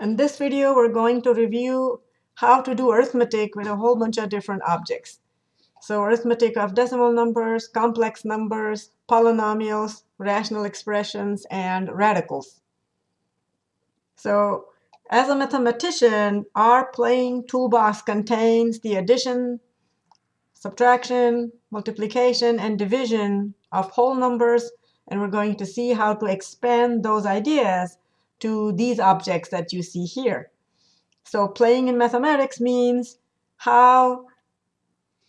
In this video, we're going to review how to do arithmetic with a whole bunch of different objects. So arithmetic of decimal numbers, complex numbers, polynomials, rational expressions, and radicals. So as a mathematician, our playing toolbox contains the addition, subtraction, multiplication, and division of whole numbers. And we're going to see how to expand those ideas to these objects that you see here. So playing in mathematics means how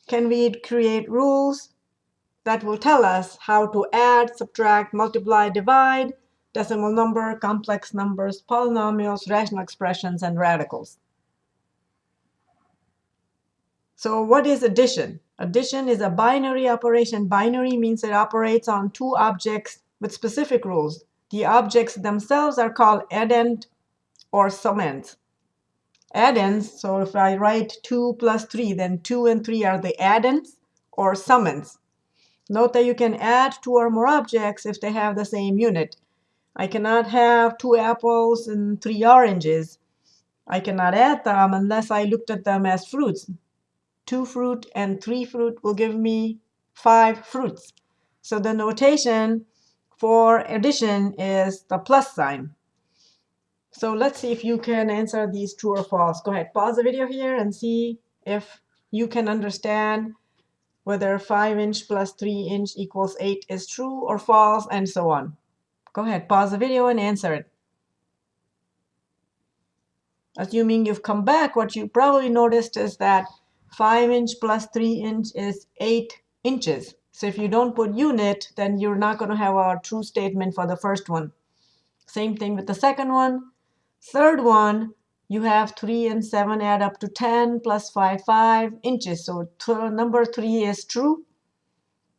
can we create rules that will tell us how to add, subtract, multiply, divide, decimal number, complex numbers, polynomials, rational expressions, and radicals. So what is addition? Addition is a binary operation. Binary means it operates on two objects with specific rules. The objects themselves are called addend or summand. Addends, so if I write 2 plus 3, then 2 and 3 are the addends or summands. Note that you can add two or more objects if they have the same unit. I cannot have two apples and three oranges. I cannot add them unless I looked at them as fruits. Two fruit and three fruit will give me five fruits. So the notation for addition is the plus sign. So let's see if you can answer these true or false. Go ahead, pause the video here and see if you can understand whether 5 inch plus 3 inch equals 8 is true or false, and so on. Go ahead, pause the video and answer it. Assuming you've come back, what you probably noticed is that 5 inch plus 3 inch is 8 inches. So if you don't put unit, then you're not going to have a true statement for the first one. Same thing with the second one. Third one, you have 3 and 7 add up to 10 plus 5, 5 inches. So number 3 is true.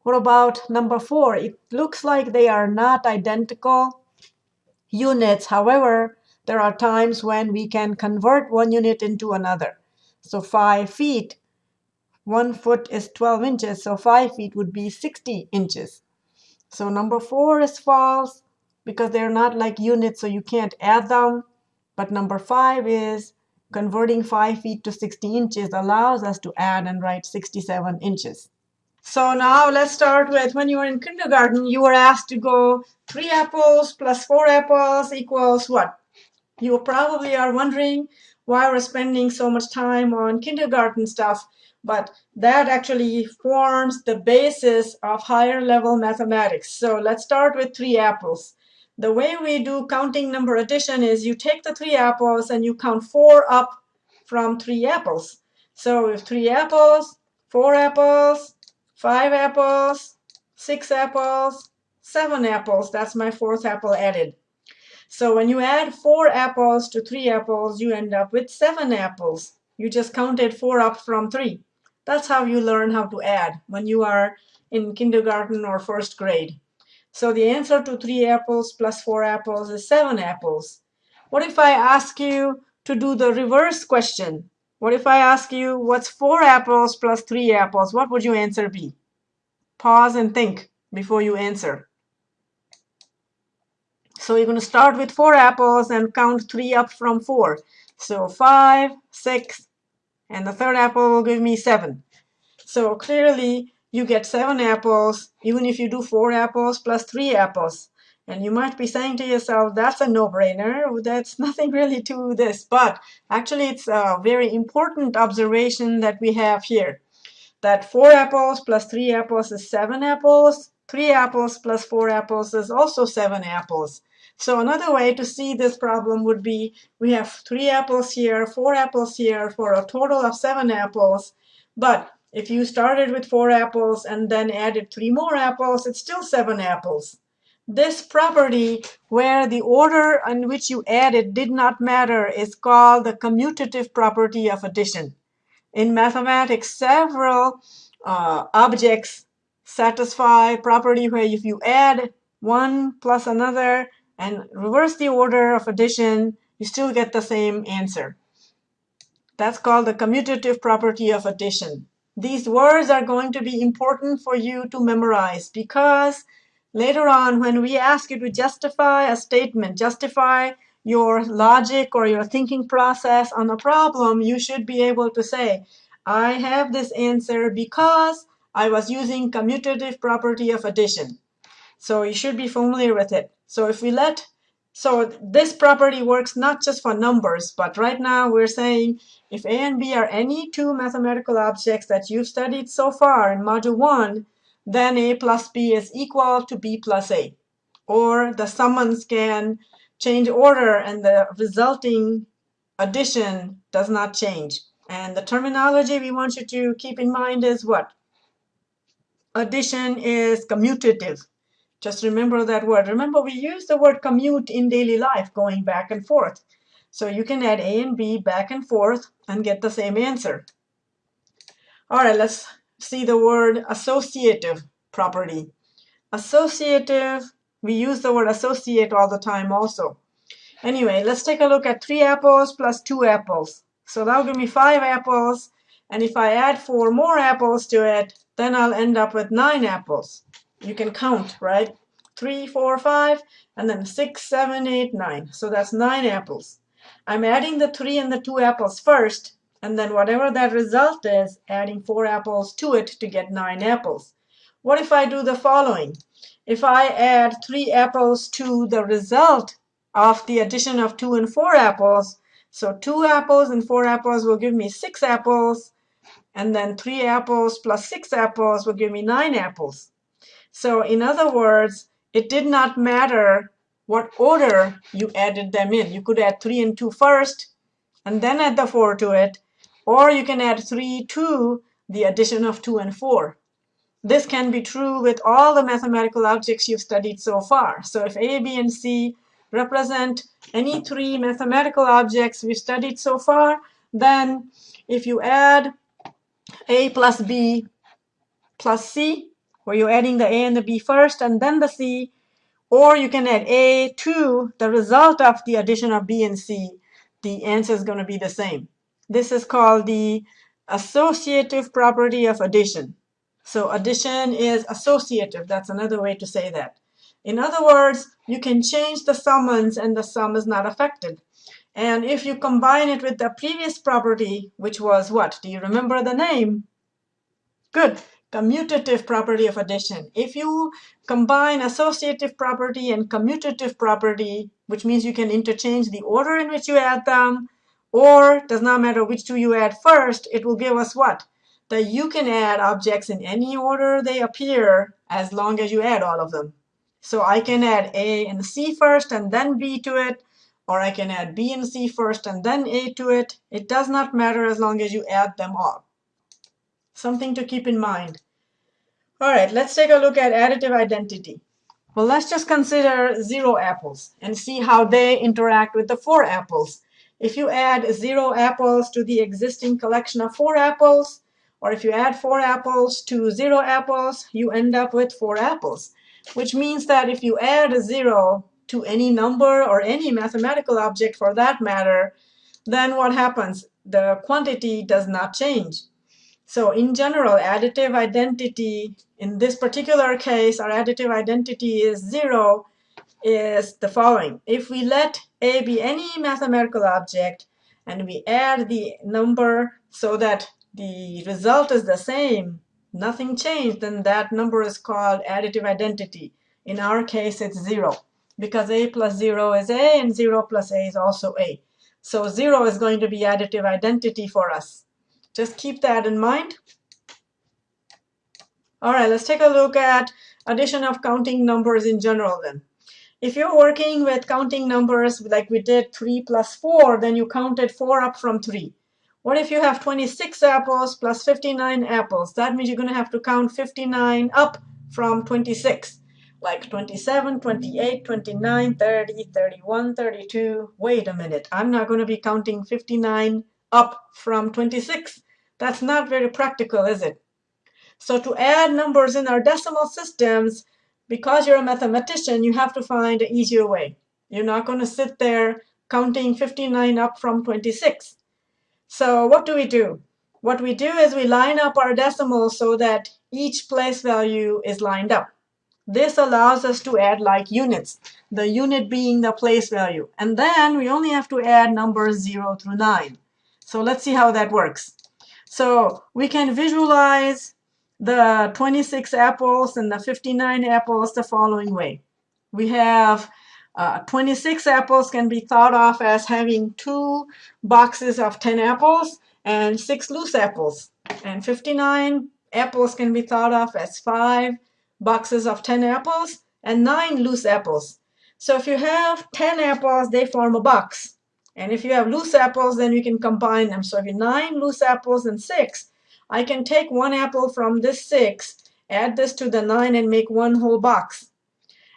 What about number 4? It looks like they are not identical units. However, there are times when we can convert one unit into another. So 5 feet one foot is 12 inches, so 5 feet would be 60 inches. So number 4 is false because they're not like units, so you can't add them. But number 5 is converting 5 feet to 60 inches allows us to add and write 67 inches. So now let's start with when you were in kindergarten, you were asked to go 3 apples plus 4 apples equals what? You probably are wondering why we're spending so much time on kindergarten stuff but that actually forms the basis of higher level mathematics. So let's start with three apples. The way we do counting number addition is you take the three apples and you count four up from three apples. So if three apples, four apples, five apples, six apples, seven apples, that's my fourth apple added. So when you add four apples to three apples, you end up with seven apples. You just counted four up from three. That's how you learn how to add when you are in kindergarten or first grade. So the answer to 3 apples plus 4 apples is 7 apples. What if I ask you to do the reverse question? What if I ask you what's 4 apples plus 3 apples? What would your answer be? Pause and think before you answer. So you're going to start with 4 apples and count 3 up from 4. So 5, 6, and the third apple will give me 7. So clearly, you get 7 apples, even if you do 4 apples plus 3 apples. And you might be saying to yourself, that's a no-brainer. That's nothing really to this. But actually, it's a very important observation that we have here. That 4 apples plus 3 apples is 7 apples. 3 apples plus 4 apples is also 7 apples. So another way to see this problem would be we have three apples here, four apples here for a total of seven apples. But if you started with four apples and then added three more apples, it's still seven apples. This property, where the order in which you added did not matter, is called the commutative property of addition. In mathematics, several uh, objects satisfy property where if you add one plus another, and reverse the order of addition, you still get the same answer. That's called the commutative property of addition. These words are going to be important for you to memorize because later on when we ask you to justify a statement, justify your logic or your thinking process on a problem, you should be able to say, I have this answer because I was using commutative property of addition. So you should be familiar with it. So if we let, so this property works not just for numbers, but right now we're saying if A and B are any two mathematical objects that you've studied so far in module one, then A plus B is equal to B plus A. Or the summands can change order and the resulting addition does not change. And the terminology we want you to keep in mind is what? Addition is commutative. Just remember that word. Remember, we use the word commute in daily life, going back and forth. So you can add A and B back and forth and get the same answer. All right, let's see the word associative property. Associative, we use the word associate all the time also. Anyway, let's take a look at 3 apples plus 2 apples. So that'll give me 5 apples. And if I add 4 more apples to it, then I'll end up with 9 apples. You can count, right? Three, four, five, and then 6, 7, 8, 9. So that's 9 apples. I'm adding the 3 and the 2 apples first, and then whatever that result is, adding 4 apples to it to get 9 apples. What if I do the following? If I add 3 apples to the result of the addition of 2 and 4 apples, so 2 apples and 4 apples will give me 6 apples, and then 3 apples plus 6 apples will give me 9 apples. So in other words, it did not matter what order you added them in. You could add 3 and 2 first, and then add the 4 to it, or you can add 3 to the addition of 2 and 4. This can be true with all the mathematical objects you've studied so far. So if A, B, and C represent any three mathematical objects we've studied so far, then if you add A plus B plus C, where you're adding the A and the B first and then the C, or you can add A to the result of the addition of B and C, the answer is going to be the same. This is called the associative property of addition. So addition is associative. That's another way to say that. In other words, you can change the summands and the sum is not affected. And if you combine it with the previous property, which was what? Do you remember the name? Good. Commutative property of addition. If you combine associative property and commutative property, which means you can interchange the order in which you add them, or does not matter which two you add first, it will give us what? That you can add objects in any order they appear as long as you add all of them. So I can add A and C first and then B to it, or I can add B and C first and then A to it. It does not matter as long as you add them all. Something to keep in mind. All right, let's take a look at additive identity. Well, let's just consider zero apples and see how they interact with the four apples. If you add zero apples to the existing collection of four apples, or if you add four apples to zero apples, you end up with four apples which means that if you add a zero to any number or any mathematical object for that matter, then what happens? The quantity does not change. So in general, additive identity, in this particular case, our additive identity is zero, is the following. If we let A be any mathematical object, and we add the number so that the result is the same, nothing changed, then that number is called additive identity. In our case, it's 0 because a plus 0 is a and 0 plus a is also a. So 0 is going to be additive identity for us. Just keep that in mind. All right, let's take a look at addition of counting numbers in general then. If you're working with counting numbers like we did 3 plus 4, then you counted 4 up from 3. What if you have 26 apples plus 59 apples? That means you're going to have to count 59 up from 26. Like 27, 28, 29, 30, 31, 32. Wait a minute. I'm not going to be counting 59 up from 26. That's not very practical, is it? So to add numbers in our decimal systems, because you're a mathematician, you have to find an easier way. You're not going to sit there counting 59 up from 26. So what do we do? What we do is we line up our decimals so that each place value is lined up. This allows us to add like units, the unit being the place value. And then we only have to add numbers 0 through 9. So let's see how that works. So we can visualize the 26 apples and the 59 apples the following way. We have uh, 26 apples can be thought of as having two boxes of 10 apples and six loose apples. And 59 apples can be thought of as five boxes of 10 apples and nine loose apples. So if you have 10 apples, they form a box. And if you have loose apples, then you can combine them. So if you have nine loose apples and six, I can take one apple from this six, add this to the nine, and make one whole box.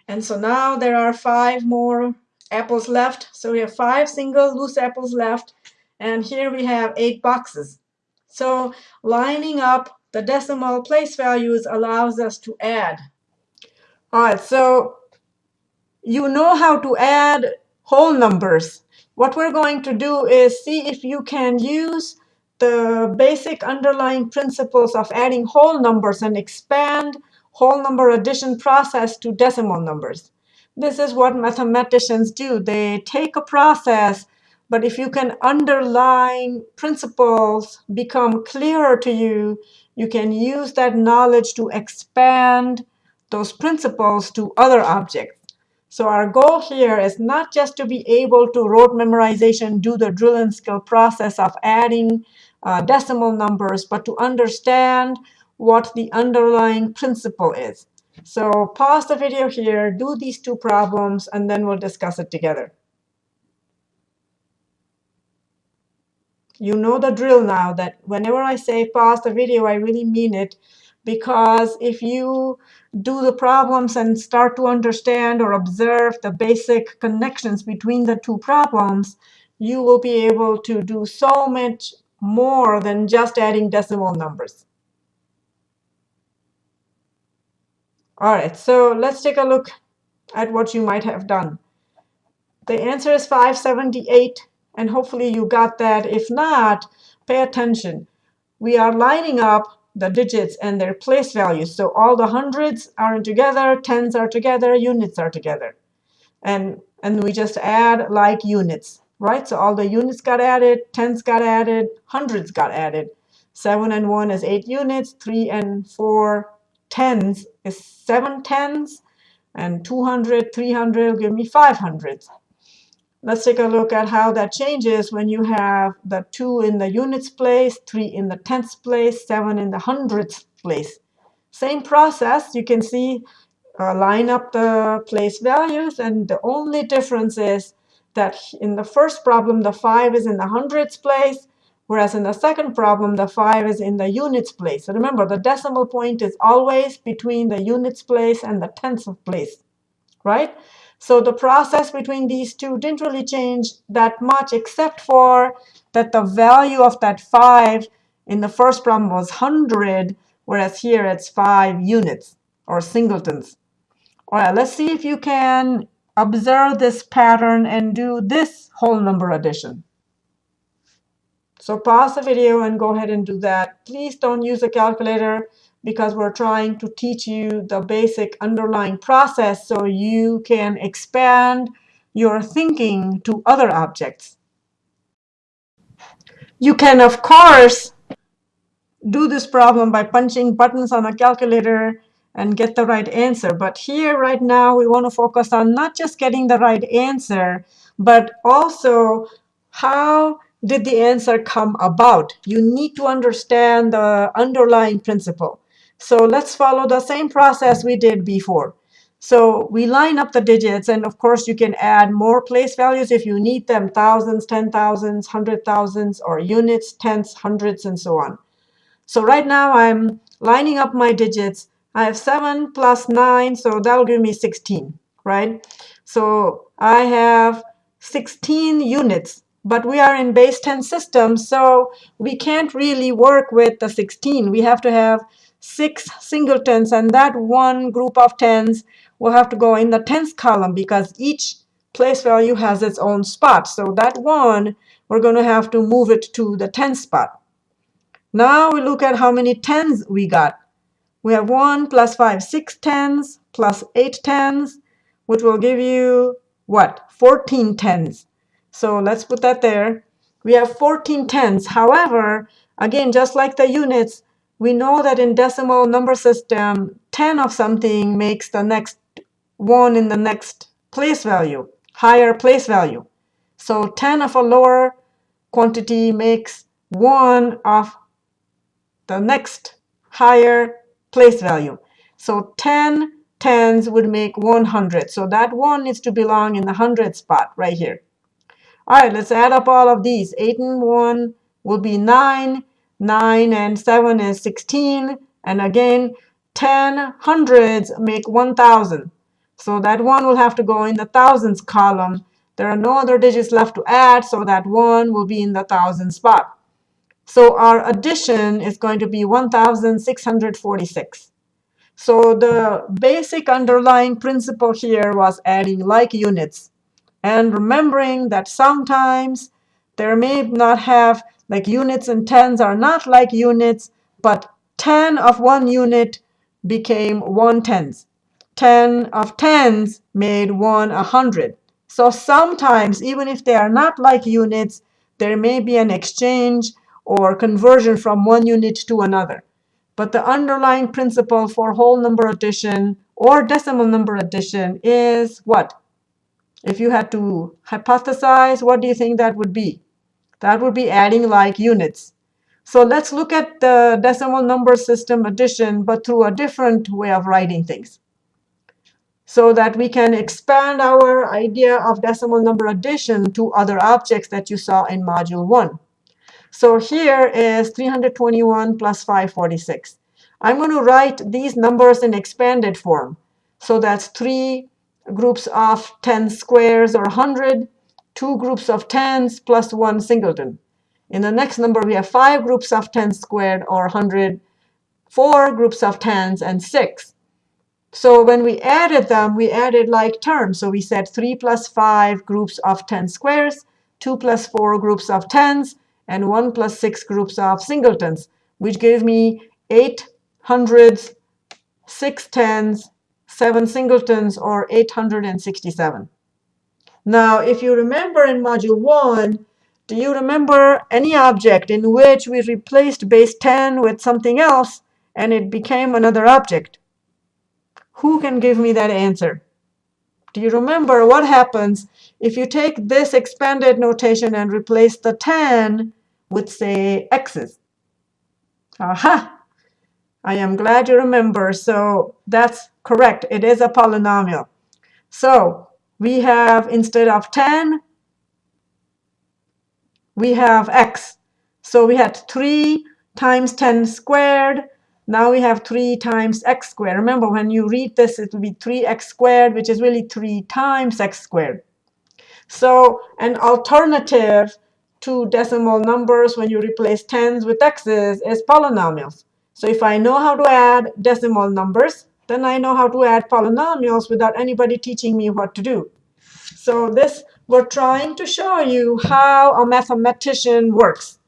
And so now there are five more apples left. So we have five single loose apples left. And here we have eight boxes. So lining up the decimal place values allows us to add. All right, so you know how to add whole numbers. What we're going to do is see if you can use the basic underlying principles of adding whole numbers and expand whole number addition process to decimal numbers. This is what mathematicians do. They take a process, but if you can underline principles become clearer to you, you can use that knowledge to expand those principles to other objects. So our goal here is not just to be able to rote memorization, do the drill and skill process of adding uh, decimal numbers, but to understand what the underlying principle is. So pause the video here, do these two problems, and then we'll discuss it together. You know the drill now that whenever I say pause the video, I really mean it because if you do the problems and start to understand or observe the basic connections between the two problems, you will be able to do so much more than just adding decimal numbers. All right, so let's take a look at what you might have done. The answer is 578, and hopefully you got that. If not, pay attention. We are lining up the digits and their place values. So all the hundreds are together, tens are together, units are together. And, and we just add like units, right? So all the units got added, tens got added, hundreds got added. 7 and 1 is 8 units, 3 and 4 tens is 7 tens, and 200, 300 will give me 500. Let's take a look at how that changes when you have the 2 in the units place, 3 in the tenths place, 7 in the hundredths place. Same process. You can see uh, line up the place values. And the only difference is that in the first problem, the 5 is in the hundredths place, whereas in the second problem, the 5 is in the units place. So remember, the decimal point is always between the units place and the tenths place, right? So the process between these two didn't really change that much, except for that the value of that 5 in the first problem was 100, whereas here it's 5 units or singletons. All right, let's see if you can observe this pattern and do this whole number addition. So pause the video and go ahead and do that. Please don't use a calculator because we're trying to teach you the basic underlying process so you can expand your thinking to other objects. You can, of course, do this problem by punching buttons on a calculator and get the right answer. But here, right now, we want to focus on not just getting the right answer, but also how did the answer come about? You need to understand the underlying principle. So let's follow the same process we did before. So we line up the digits, and of course you can add more place values if you need them, thousands, ten thousands, hundred thousands, or units, tenths, hundreds, and so on. So right now I'm lining up my digits. I have 7 plus 9, so that'll give me 16, right? So I have 16 units, but we are in base 10 system, so we can't really work with the 16. We have to have six singletons, and that one group of tens will have to go in the tens column because each place value has its own spot. So that one, we're going to have to move it to the tens spot. Now we look at how many tens we got. We have 1 plus 5, 6 tens, plus 8 tens, which will give you what? 14 tens. So let's put that there. We have 14 tens. However, again, just like the units, we know that in decimal number system, 10 of something makes the next one in the next place value, higher place value. So 10 of a lower quantity makes 1 of the next higher place value. So 10 tens would make 100. So that 1 needs to belong in the 100 spot right here. All right, let's add up all of these. 8 and 1 will be 9. 9 and 7 is 16. And again, 10 hundreds make 1,000. So that 1 will have to go in the thousands column. There are no other digits left to add, so that 1 will be in the thousand spot. So our addition is going to be 1,646. So the basic underlying principle here was adding like units and remembering that sometimes there may not have like units and tens are not like units, but 10 of one unit became one tens. 10 of tens made one a hundred. So sometimes, even if they are not like units, there may be an exchange or conversion from one unit to another. But the underlying principle for whole number addition or decimal number addition is what? If you had to hypothesize, what do you think that would be? That would be adding like units. So let's look at the decimal number system addition, but through a different way of writing things so that we can expand our idea of decimal number addition to other objects that you saw in Module 1. So here is 321 plus 546. I'm going to write these numbers in expanded form. So that's three groups of 10 squares or 100, two groups of 10s plus one singleton. In the next number, we have five groups of 10 squared or 100, four groups of 10s, and six. So when we added them, we added like terms. So we said 3 plus 5 groups of 10 squares, 2 plus 4 groups of 10s, and 1 plus 6 groups of singletons, which gave me 8 hundreds, 6 tens, 7 singletons, or 867. Now, if you remember in Module 1, do you remember any object in which we replaced base 10 with something else, and it became another object? Who can give me that answer? Do you remember what happens if you take this expanded notation and replace the 10 with, say, x's? Aha! I am glad you remember. So that's correct. It is a polynomial. So we have, instead of 10, we have x. So we had 3 times 10 squared now we have 3 times x squared. Remember, when you read this, it will be 3x squared, which is really 3 times x squared. So an alternative to decimal numbers when you replace tens with x's is polynomials. So if I know how to add decimal numbers, then I know how to add polynomials without anybody teaching me what to do. So this, we're trying to show you how a mathematician works.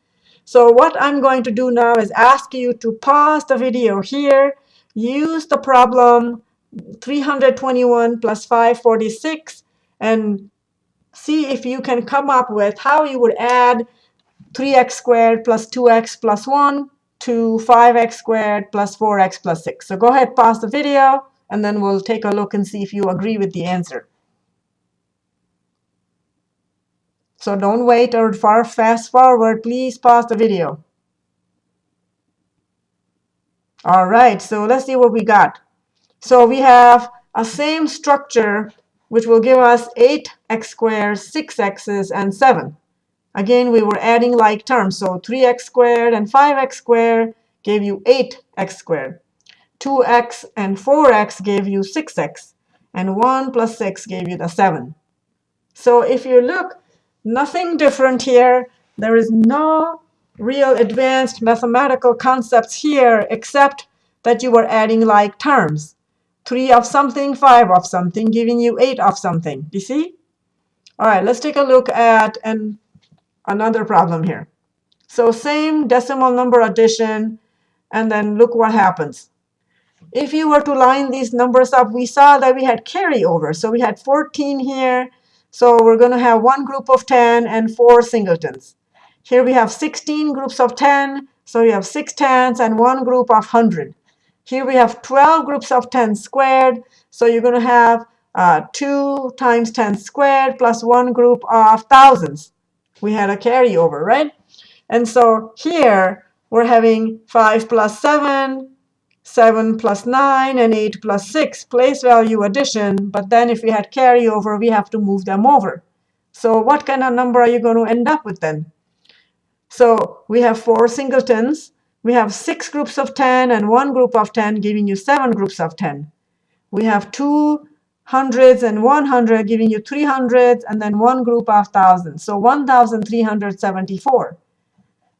So what I'm going to do now is ask you to pause the video here, use the problem 321 plus 546, and see if you can come up with how you would add 3x squared plus 2x plus 1 to 5x squared plus 4x plus 6. So go ahead, pause the video, and then we'll take a look and see if you agree with the answer. So don't wait or far fast forward. Please pause the video. All right, so let's see what we got. So we have a same structure, which will give us 8x squared, 6x's, and 7. Again, we were adding like terms. So 3x squared and 5x squared gave you 8x squared. 2x and 4x gave you 6x. And 1 plus 6 gave you the 7. So if you look, Nothing different here. There is no real advanced mathematical concepts here except that you were adding like terms. 3 of something, 5 of something, giving you 8 of something. You see? All right, let's take a look at an, another problem here. So same decimal number addition, and then look what happens. if you were to line these numbers up, we saw that we had carryover. So we had 14 here. So we're going to have one group of 10 and four singletons. Here we have 16 groups of 10. So you have six tens and one group of 100. Here we have 12 groups of 10 squared. So you're going to have uh, 2 times 10 squared plus one group of thousands. We had a carryover, right? And so here we're having 5 plus 7 7 plus 9, and 8 plus 6, place value addition. But then if we had carryover, we have to move them over. So what kind of number are you going to end up with then? So we have four singletons. We have six groups of 10 and one group of 10, giving you seven groups of 10. We have two hundreds and 100, giving you 300s, and then one group of thousands. So 1,374.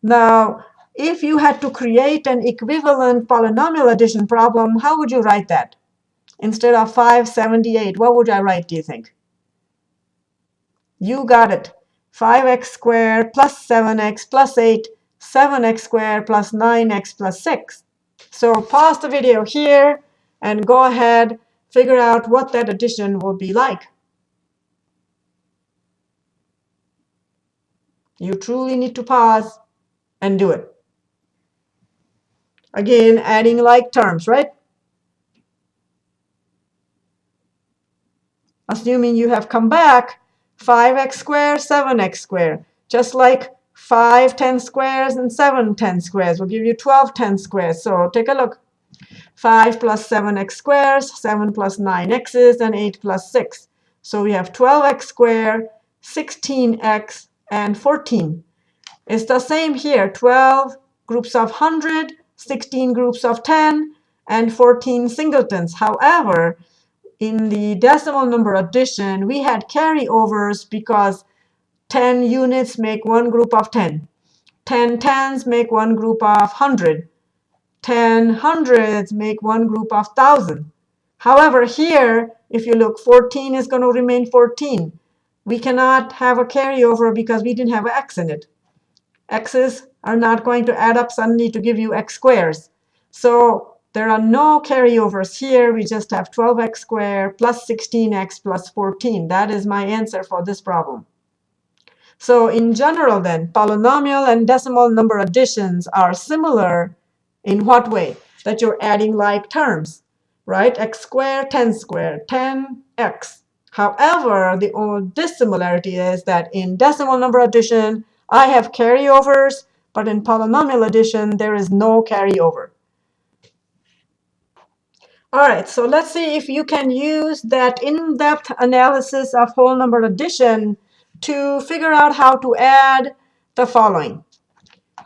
Now, if you had to create an equivalent polynomial addition problem, how would you write that? Instead of 578, what would I write, do you think? You got it. 5x squared plus 7x plus 8, 7x squared plus 9x plus 6. So pause the video here and go ahead, figure out what that addition will be like. You truly need to pause and do it. Again, adding like terms, right? Assuming you have come back, 5x squared, 7x squared. Just like 5 10 squares and 7 10 squares will give you 12 10 squares. So take a look. 5 plus 7x squares, 7 plus 9x's, and 8 plus 6. So we have 12x squared, 16x, and 14. It's the same here, 12 groups of 100, 16 groups of 10, and 14 singletons. However, in the decimal number addition, we had carryovers because 10 units make one group of 10. 10 tens make one group of 100. 10 hundreds make one group of 1,000. However, here, if you look, 14 is going to remain 14. We cannot have a carryover because we didn't have an x in it. x's are not going to add up suddenly to give you x squares. So there are no carryovers here. We just have 12x squared plus 16x plus 14. That is my answer for this problem. So in general, then, polynomial and decimal number additions are similar in what way? That you're adding like terms, right? x squared, 10 squared, 10x. However, the only dissimilarity is that in decimal number addition, I have carryovers, but in polynomial addition, there is no carryover. All right, so let's see if you can use that in-depth analysis of whole number addition to figure out how to add the following.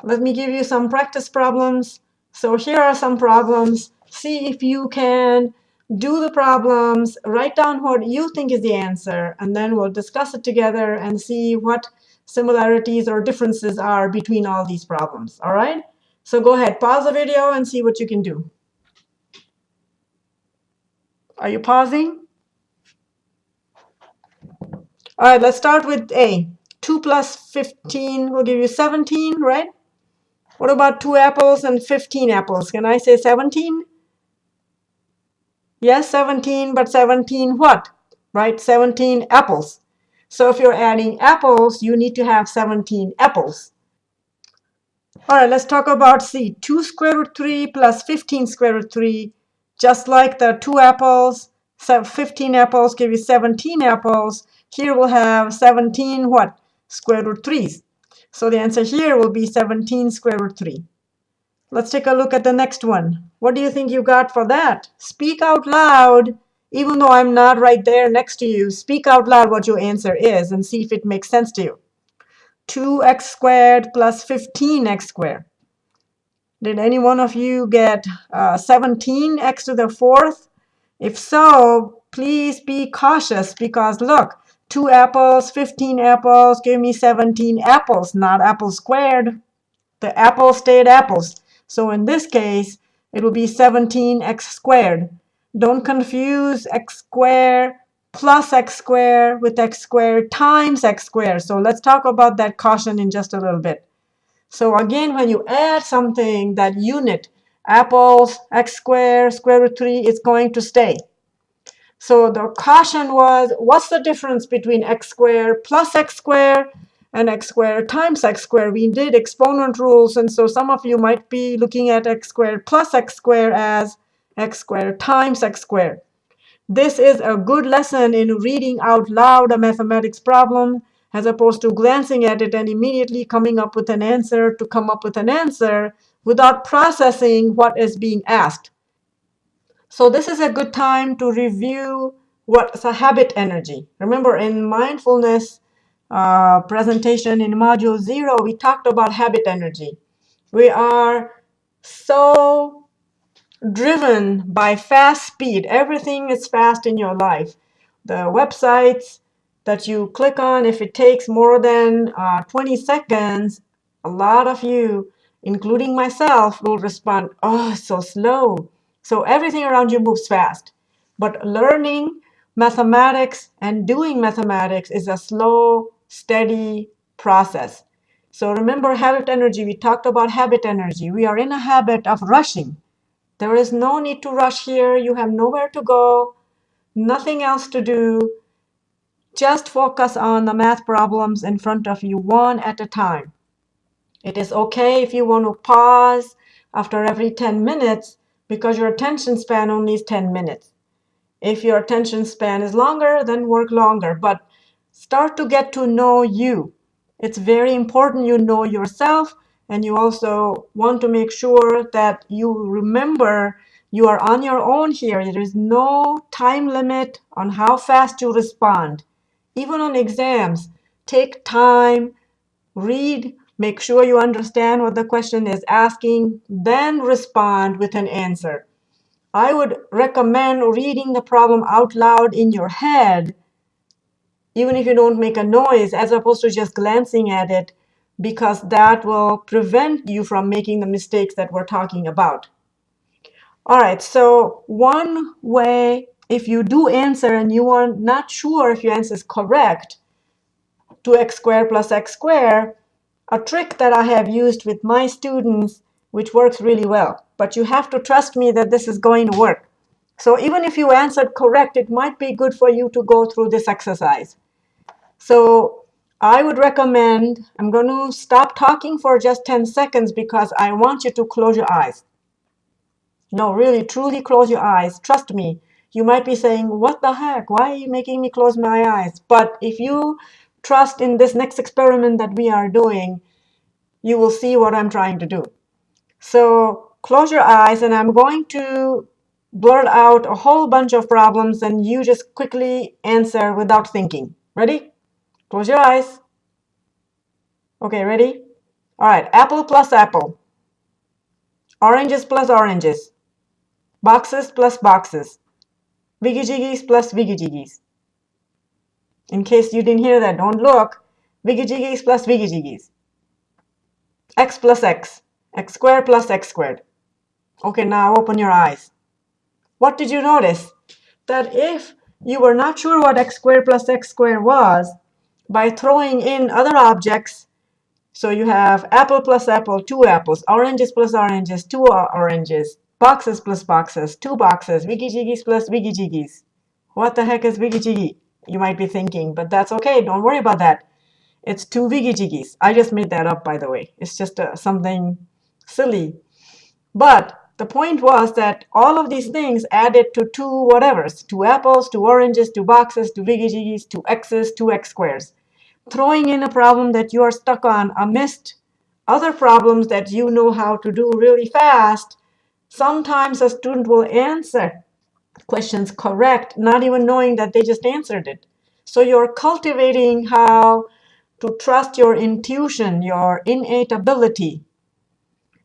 Let me give you some practice problems. So here are some problems. See if you can do the problems, write down what you think is the answer, and then we'll discuss it together and see what similarities or differences are between all these problems. All right? So go ahead, pause the video and see what you can do. Are you pausing? All right, let's start with A. 2 plus 15 will give you 17, right? What about 2 apples and 15 apples? Can I say 17? Yes, 17, but 17 what? Right, 17 apples. So if you're adding apples, you need to have 17 apples. All right, let's talk about C. 2 square root 3 plus 15 square root 3. Just like the 2 apples, 15 apples give you 17 apples. Here we'll have 17 what? Square root 3's. So the answer here will be 17 square root 3. Let's take a look at the next one. What do you think you got for that? Speak out loud even though I'm not right there next to you, speak out loud what your answer is and see if it makes sense to you. 2x squared plus 15x squared. Did any one of you get uh, 17x to the fourth? If so, please be cautious because look, 2 apples, 15 apples, give me 17 apples, not apples squared. The apples stayed apples. So in this case, it will be 17x squared. Don't confuse x squared plus x squared with x squared times x squared. So let's talk about that caution in just a little bit. So again, when you add something, that unit apples, x squared, square root 3 is going to stay. So the caution was, what's the difference between x squared plus x squared and x squared times x squared? We did exponent rules, and so some of you might be looking at x squared plus x squared as x squared times x squared. This is a good lesson in reading out loud a mathematics problem as opposed to glancing at it and immediately coming up with an answer to come up with an answer without processing what is being asked. So this is a good time to review what's a habit energy. Remember in mindfulness uh, presentation in module zero, we talked about habit energy. We are so driven by fast speed. Everything is fast in your life. The websites that you click on, if it takes more than uh, 20 seconds, a lot of you, including myself, will respond, oh, so slow. So everything around you moves fast. But learning mathematics and doing mathematics is a slow, steady process. So remember habit energy. We talked about habit energy. We are in a habit of rushing. There is no need to rush here. You have nowhere to go, nothing else to do. Just focus on the math problems in front of you one at a time. It is OK if you want to pause after every 10 minutes because your attention span only is 10 minutes. If your attention span is longer, then work longer. But start to get to know you. It's very important you know yourself and you also want to make sure that you remember you are on your own here. There is no time limit on how fast you respond. Even on exams, take time, read, make sure you understand what the question is asking, then respond with an answer. I would recommend reading the problem out loud in your head, even if you don't make a noise, as opposed to just glancing at it because that will prevent you from making the mistakes that we're talking about. All right, so one way, if you do answer and you are not sure if your answer is correct, 2x squared plus x squared, a trick that I have used with my students, which works really well. But you have to trust me that this is going to work. So even if you answered correct, it might be good for you to go through this exercise. So I would recommend, I'm going to stop talking for just 10 seconds because I want you to close your eyes. No, really, truly close your eyes. Trust me. You might be saying, what the heck? Why are you making me close my eyes? But if you trust in this next experiment that we are doing, you will see what I'm trying to do. So close your eyes, and I'm going to blurt out a whole bunch of problems, and you just quickly answer without thinking. Ready? Close your eyes. OK, ready? All right, apple plus apple. Oranges plus oranges. Boxes plus boxes. Viggy plus Viggy In case you didn't hear that, don't look. Viggy plus Viggy X plus X. X squared plus X squared. OK, now open your eyes. What did you notice? That if you were not sure what x squared plus x squared was, by throwing in other objects. So you have apple plus apple, two apples, oranges plus oranges, two oranges, boxes plus boxes, two boxes, wiggy jiggies plus wiggy jiggies. What the heck is wiggy jiggy? You might be thinking, but that's OK. Don't worry about that. It's two wiggy jiggies. I just made that up, by the way. It's just uh, something silly. But the point was that all of these things added to two whatevers, two apples, two oranges, two boxes, two wiggy jiggies, two x's, two x squares throwing in a problem that you are stuck on amidst other problems that you know how to do really fast, sometimes a student will answer questions correct, not even knowing that they just answered it. So you're cultivating how to trust your intuition, your innate ability.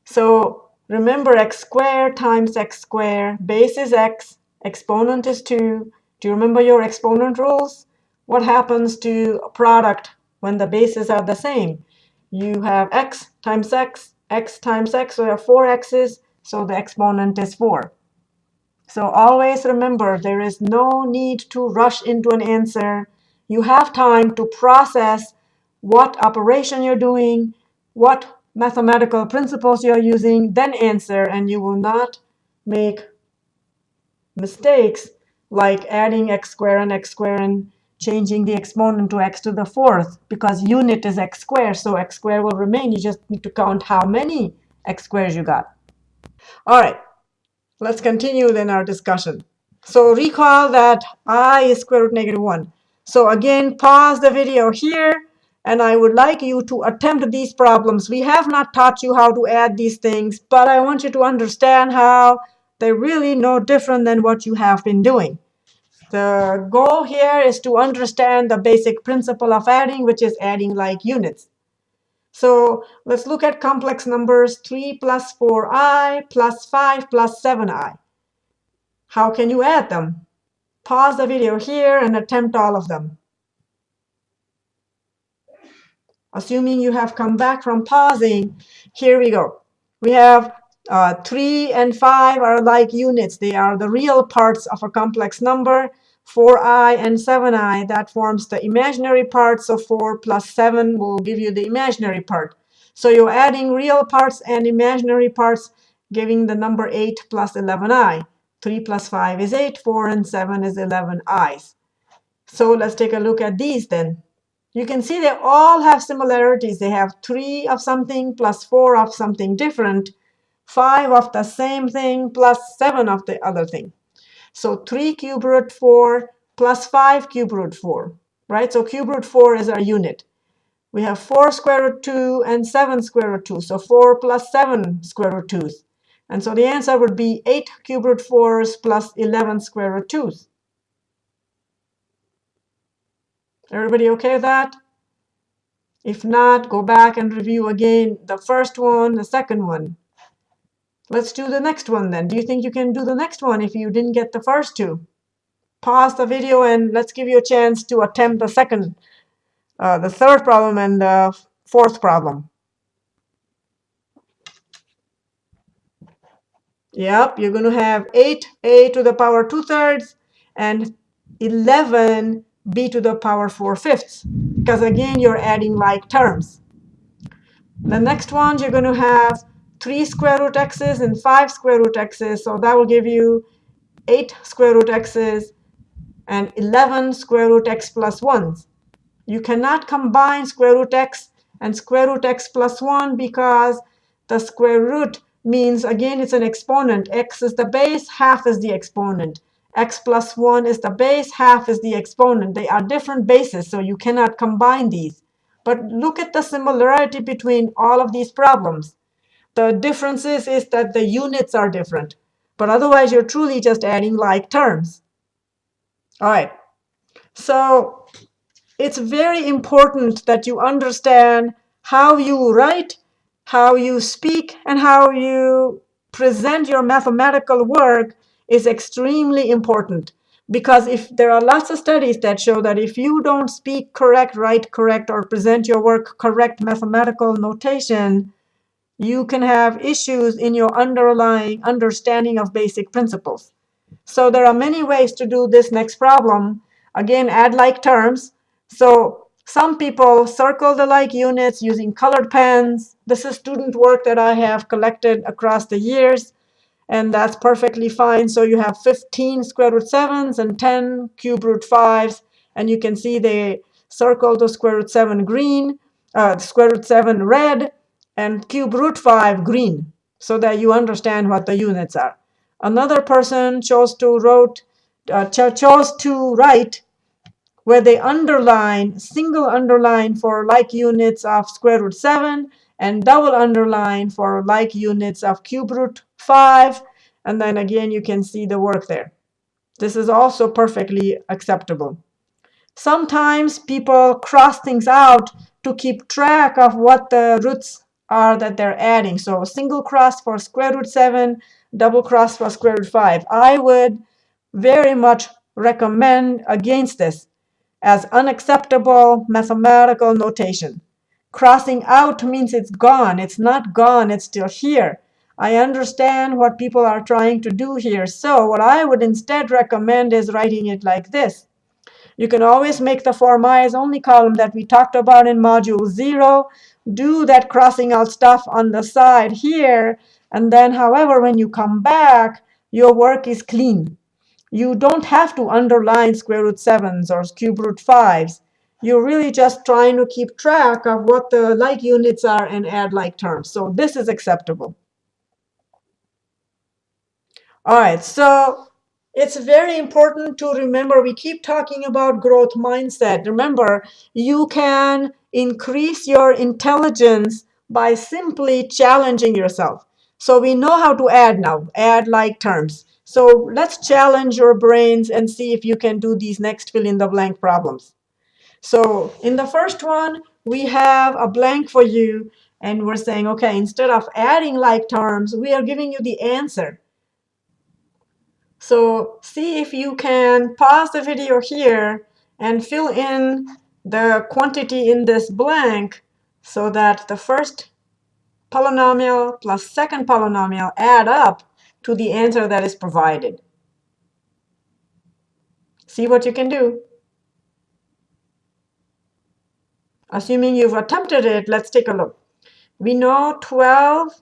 So remember x squared times x squared, base is x, exponent is 2. Do you remember your exponent rules? What happens to a product when the bases are the same? You have x times x, x times x, so you have four x's, so the exponent is 4. So always remember, there is no need to rush into an answer. You have time to process what operation you're doing, what mathematical principles you're using, then answer, and you will not make mistakes like adding x squared and x squared and changing the exponent to x to the fourth because unit is x squared, so x squared will remain. You just need to count how many x squares you got. All right, let's continue then our discussion. So recall that i is square root negative 1. So again, pause the video here, and I would like you to attempt these problems. We have not taught you how to add these things, but I want you to understand how they're really no different than what you have been doing. The goal here is to understand the basic principle of adding, which is adding like units. So let's look at complex numbers 3 plus 4i plus 5 plus 7i. How can you add them? Pause the video here and attempt all of them. Assuming you have come back from pausing, here we go. We have uh, 3 and 5 are like units. They are the real parts of a complex number. 4i and 7i, that forms the imaginary part. So 4 plus 7 will give you the imaginary part. So you're adding real parts and imaginary parts, giving the number 8 plus 11i. 3 plus 5 is 8, 4 and 7 is 11 i's. So let's take a look at these then. You can see they all have similarities. They have 3 of something plus 4 of something different, 5 of the same thing plus 7 of the other thing. So 3 cube root 4 plus 5 cube root 4, right? So cube root 4 is our unit. We have 4 square root 2 and 7 square root 2. So 4 plus 7 square root 2s. And so the answer would be 8 cube root 4s plus 11 square root 2s. Everybody okay with that? If not, go back and review again the first one, the second one. Let's do the next one then. Do you think you can do the next one if you didn't get the first two? Pause the video and let's give you a chance to attempt the second, uh, the third problem and the fourth problem. Yep, you're going to have 8a to the power 2 thirds and 11 b to the power 4 fifths. Because again, you're adding like terms. The next ones you're going to have 3 square root x's and 5 square root x's. So that will give you 8 square root x's and 11 square root x plus 1s. You cannot combine square root x and square root x plus 1 because the square root means, again, it's an exponent. x is the base, half is the exponent. x plus 1 is the base, half is the exponent. They are different bases, so you cannot combine these. But look at the similarity between all of these problems. The differences is that the units are different. But otherwise, you're truly just adding like terms. All right. So it's very important that you understand how you write how you speak and how you present your mathematical work is extremely important. Because if there are lots of studies that show that if you don't speak correct, write correct, or present your work correct mathematical notation, you can have issues in your underlying understanding of basic principles. So there are many ways to do this next problem. Again, add like terms. So some people circle the like units using colored pens. This is student work that I have collected across the years, and that's perfectly fine. So you have 15 square root 7s and 10 cube root 5s, and you can see they circle the square root 7 green, uh, square root 7 red, and cube root 5 green, so that you understand what the units are. Another person chose to wrote uh, chose to write where they underline, single underline for like units of square root 7, and double underline for like units of cube root 5. And then again, you can see the work there. This is also perfectly acceptable. Sometimes people cross things out to keep track of what the roots are that they're adding. So single cross for square root 7, double cross for square root 5. I would very much recommend against this as unacceptable mathematical notation. Crossing out means it's gone. It's not gone. It's still here. I understand what people are trying to do here. So what I would instead recommend is writing it like this. You can always make the form i is only column that we talked about in module 0. Do that crossing out stuff on the side here. And then, however, when you come back, your work is clean. You don't have to underline square root 7s or cube root 5s. You're really just trying to keep track of what the like units are and add like terms. So this is acceptable. All right, so it's very important to remember we keep talking about growth mindset. Remember, you can increase your intelligence by simply challenging yourself. So we know how to add now, add like terms. So let's challenge your brains and see if you can do these next fill in the blank problems. So in the first one, we have a blank for you. And we're saying, OK, instead of adding like terms, we are giving you the answer. So see if you can pause the video here and fill in the quantity in this blank so that the first polynomial plus second polynomial add up to the answer that is provided. See what you can do. Assuming you've attempted it, let's take a look. We know 12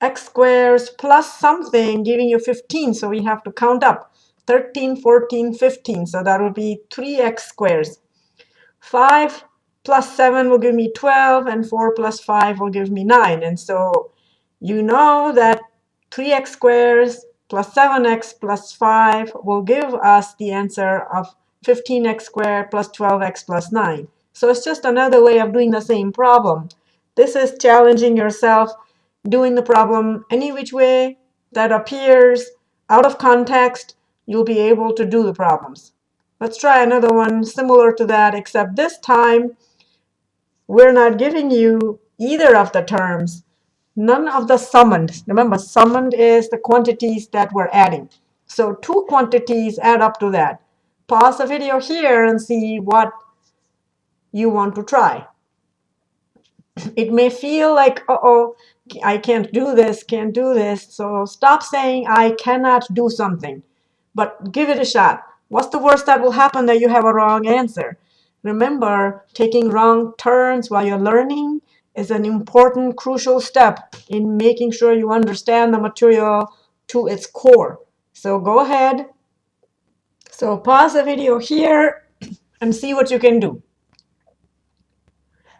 x squares plus something giving you 15. So we have to count up 13, 14, 15. So that will be 3x squares. 5 plus 7 will give me 12, and 4 plus 5 will give me 9. And so you know that 3x squares plus 7x plus 5 will give us the answer of 15x squared plus 12x plus 9. So it's just another way of doing the same problem. This is challenging yourself doing the problem any which way that appears out of context, you'll be able to do the problems. Let's try another one similar to that, except this time we're not giving you either of the terms, none of the summands. Remember, summands is the quantities that we're adding. So two quantities add up to that. Pause the video here and see what you want to try. It may feel like, uh-oh, I can't do this, can't do this. So stop saying I cannot do something, but give it a shot. What's the worst that will happen that you have a wrong answer? Remember, taking wrong turns while you're learning is an important, crucial step in making sure you understand the material to its core. So go ahead. So pause the video here and see what you can do.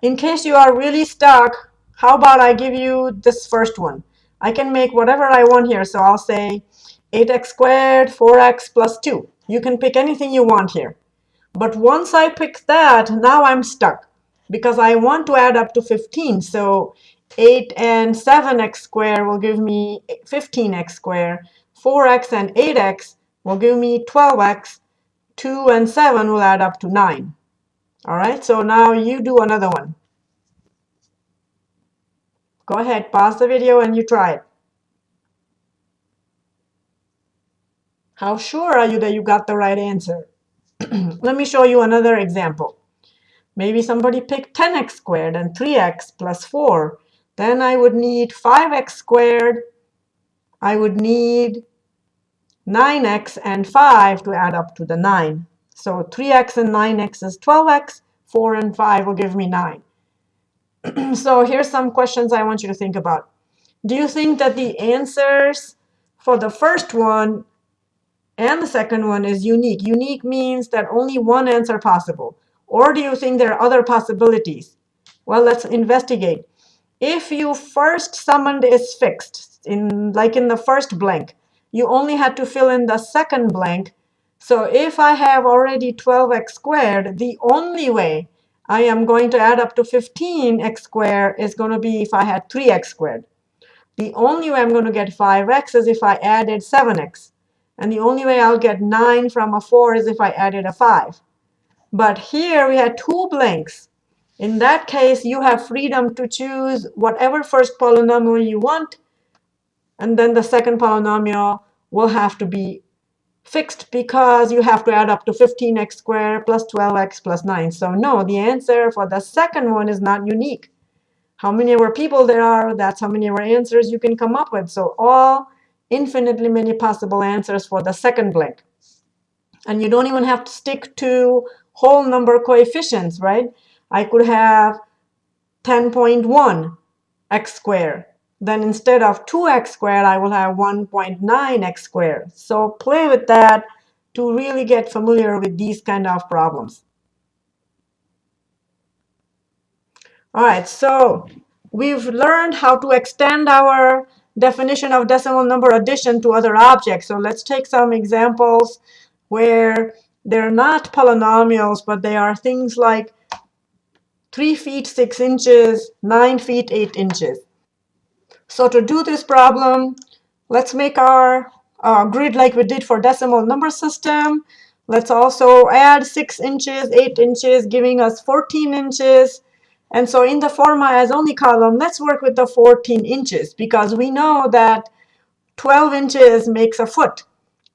In case you are really stuck, how about I give you this first one? I can make whatever I want here. So I'll say 8x squared, 4x plus 2. You can pick anything you want here. But once I pick that, now I'm stuck because I want to add up to 15. So 8 and 7x squared will give me 15x squared. 4x and 8x will give me 12x. 2 and 7 will add up to 9. All right, so now you do another one. Go ahead, pause the video and you try it. How sure are you that you got the right answer? Let me show you another example. Maybe somebody picked 10x squared and 3x plus 4. Then I would need 5x squared. I would need 9x and 5 to add up to the 9. So 3x and 9x is 12x. 4 and 5 will give me 9. so here's some questions I want you to think about. Do you think that the answers for the first one and the second one is unique? Unique means that only one answer possible. Or do you think there are other possibilities? Well, let's investigate. If you first summand is fixed, in like in the first blank, you only had to fill in the second blank. So if I have already 12x squared, the only way I am going to add up to 15x squared is going to be if I had 3x squared. The only way I'm going to get 5x is if I added 7x. And the only way I'll get 9 from a 4 is if I added a 5. But here we had two blanks. In that case, you have freedom to choose whatever first polynomial you want. And then the second polynomial will have to be fixed because you have to add up to 15x squared plus 12x plus 9. So no, the answer for the second one is not unique. How many more people there are, that's how many more answers you can come up with. So all infinitely many possible answers for the second blank. And you don't even have to stick to whole number coefficients, right? I could have 10.1 x squared. Then instead of 2x squared, I will have 1.9x squared. So play with that to really get familiar with these kind of problems. All right, so we've learned how to extend our definition of decimal number addition to other objects. So let's take some examples where they're not polynomials, but they are things like 3 feet 6 inches, 9 feet 8 inches. So to do this problem, let's make our uh, grid like we did for decimal number system. Let's also add 6 inches, 8 inches, giving us 14 inches. And so in the forma as only column, let's work with the 14 inches because we know that 12 inches makes a foot.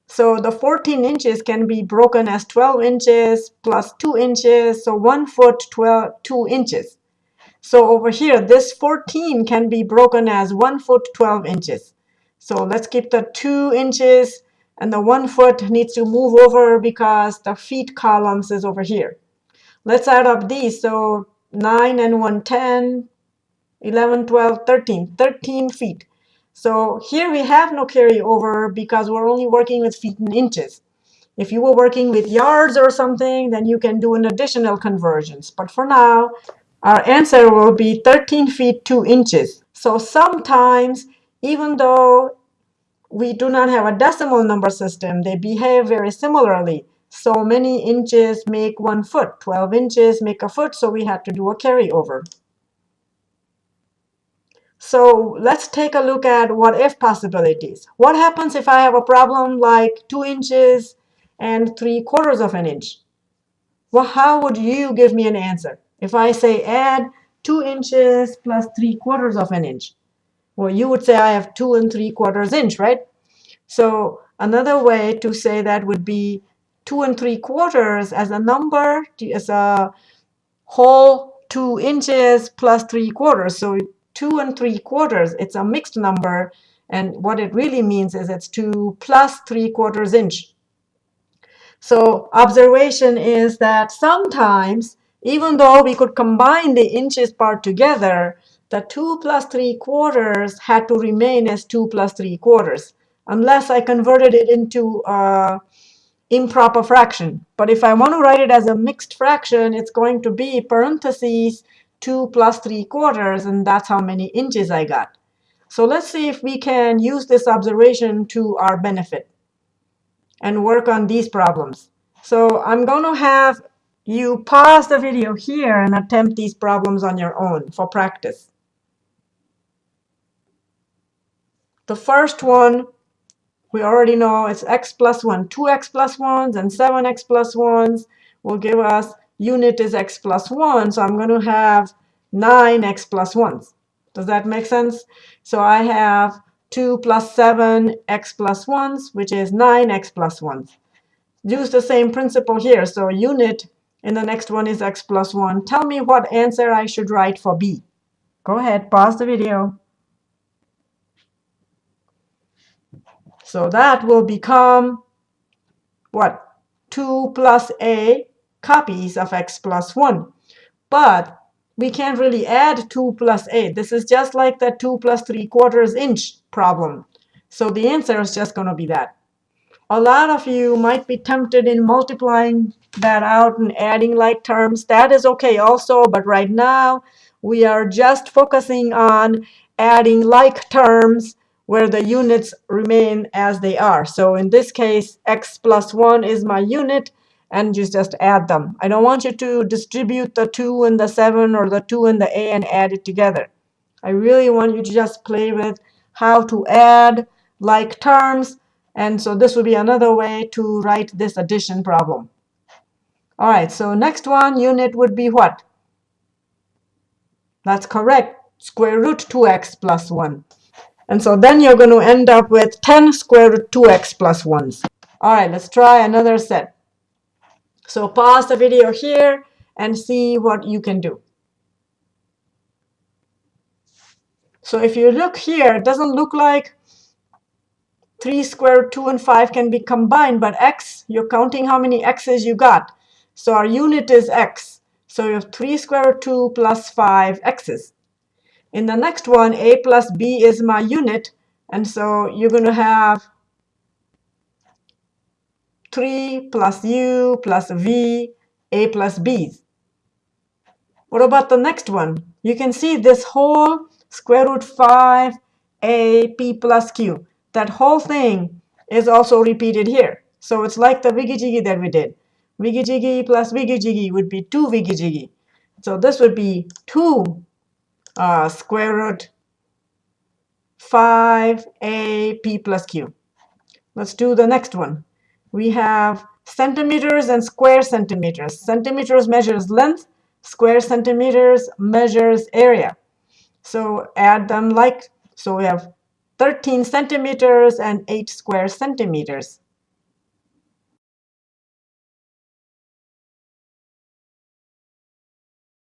So the 14 inches can be broken as 12 inches plus 2 inches, so 1 foot 12, 2 inches. So over here, this 14 can be broken as 1 foot 12 inches. So let's keep the 2 inches, and the 1 foot needs to move over because the feet columns is over here. Let's add up these. So 9 and 1, 10, 11, 12, 13, 13 feet. So here we have no carryover because we're only working with feet and inches. If you were working with yards or something, then you can do an additional conversions. But for now, our answer will be 13 feet 2 inches. So sometimes, even though we do not have a decimal number system, they behave very similarly so many inches make one foot. 12 inches make a foot, so we had to do a carryover. So let's take a look at what if possibilities. What happens if I have a problem like 2 inches and 3 quarters of an inch? Well, how would you give me an answer? If I say add 2 inches plus 3 quarters of an inch. Well, you would say I have 2 and 3 quarters inch, right? So another way to say that would be two and three quarters as a number, as a whole two inches plus three quarters. So two and three quarters, it's a mixed number. And what it really means is it's two plus three quarters inch. So observation is that sometimes, even though we could combine the inches part together, the 2 plus 3 quarters had to remain as 2 plus 3 quarters, unless I converted it into uh, improper fraction. But if I want to write it as a mixed fraction, it's going to be parentheses 2 plus 3 quarters, and that's how many inches I got. So let's see if we can use this observation to our benefit and work on these problems. So I'm going to have you pause the video here and attempt these problems on your own for practice. The first one we already know it's x plus 1. 2x plus 1s and 7x plus 1s will give us unit is x plus 1. So I'm going to have 9x plus 1s. Does that make sense? So I have 2 plus 7x plus 1s, which is 9x plus 1s. Use the same principle here. So unit in the next one is x plus 1. Tell me what answer I should write for b. Go ahead, pause the video. So that will become what? 2 plus a copies of x plus 1. But we can't really add 2 plus a. This is just like the 2 plus 3 quarters inch problem. So the answer is just going to be that. A lot of you might be tempted in multiplying that out and adding like terms. That is OK also, but right now we are just focusing on adding like terms where the units remain as they are. So in this case, x plus 1 is my unit, and you just add them. I don't want you to distribute the 2 and the 7 or the 2 and the a and add it together. I really want you to just play with how to add like terms. And so this would be another way to write this addition problem. All right, so next one, unit would be what? That's correct, square root 2x plus 1. And so then you're going to end up with 10 square root 2x plus 1s. All right, let's try another set. So pause the video here and see what you can do. So if you look here, it doesn't look like 3 square root 2 and 5 can be combined, but x, you're counting how many x's you got. So our unit is x. So you have 3 square root 2 plus 5 x's. In the next one, a plus b is my unit. And so you're going to have 3 plus u plus v, a plus b's. What about the next one? You can see this whole square root 5 a p plus q. That whole thing is also repeated here. So it's like the wiggy-jiggy that we did. Wiggy-jiggy plus wiggy-jiggy would be 2 wiggy-jiggy. So this would be 2 uh, square root 5a p plus q. Let's do the next one. We have centimeters and square centimeters. Centimeters measures length. Square centimeters measures area. So add them like, so we have 13 centimeters and 8 square centimeters.